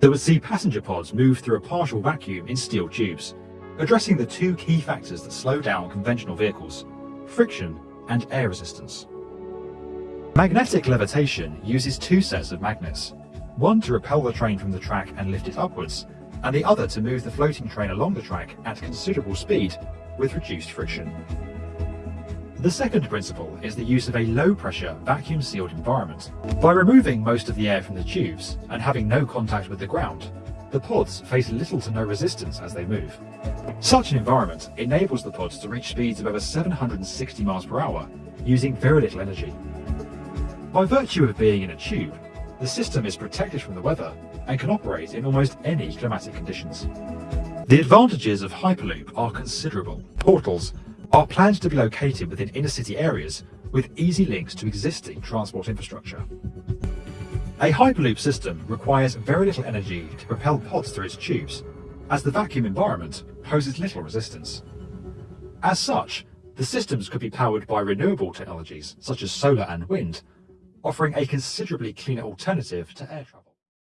that would see passenger pods move through a partial vacuum in steel tubes, addressing the two key factors that slow down conventional vehicles, friction and air resistance. Magnetic levitation uses two sets of magnets, one to repel the train from the track and lift it upwards, and the other to move the floating train along the track at considerable speed with reduced friction. The second principle is the use of a low-pressure, vacuum-sealed environment. By removing most of the air from the tubes and having no contact with the ground, the pods face little to no resistance as they move. Such an environment enables the pods to reach speeds of over 760 miles per hour using very little energy. By virtue of being in a tube, the system is protected from the weather and can operate in almost any climatic conditions. The advantages of Hyperloop are considerable. Portals are planned to be located within inner city areas with easy links to existing transport infrastructure. A Hyperloop system requires very little energy to propel pods through its tubes, as the vacuum environment poses little resistance. As such, the systems could be powered by renewable technologies such as solar and wind, offering a considerably cleaner alternative to air travel.